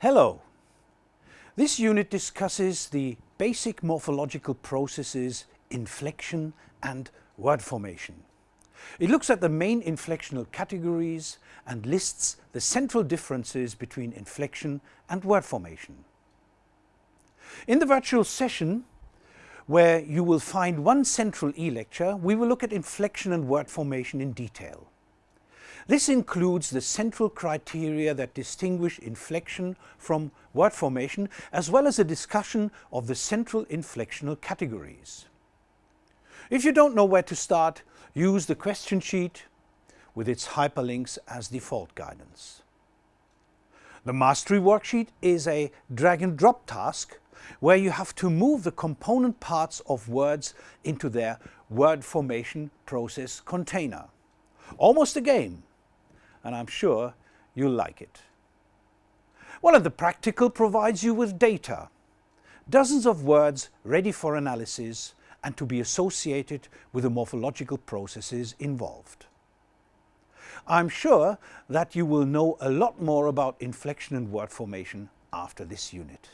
Hello! This unit discusses the basic morphological processes inflection and word formation. It looks at the main inflectional categories and lists the central differences between inflection and word formation. In the virtual session, where you will find one central e-lecture, we will look at inflection and word formation in detail. This includes the central criteria that distinguish inflection from word formation, as well as a discussion of the central inflectional categories. If you don't know where to start, use the question sheet with its hyperlinks as default guidance. The mastery worksheet is a drag and drop task where you have to move the component parts of words into their word formation process container. Almost a game, and I'm sure you'll like it. Well, and the practical provides you with data, dozens of words ready for analysis and to be associated with the morphological processes involved. I'm sure that you will know a lot more about inflection and word formation after this unit.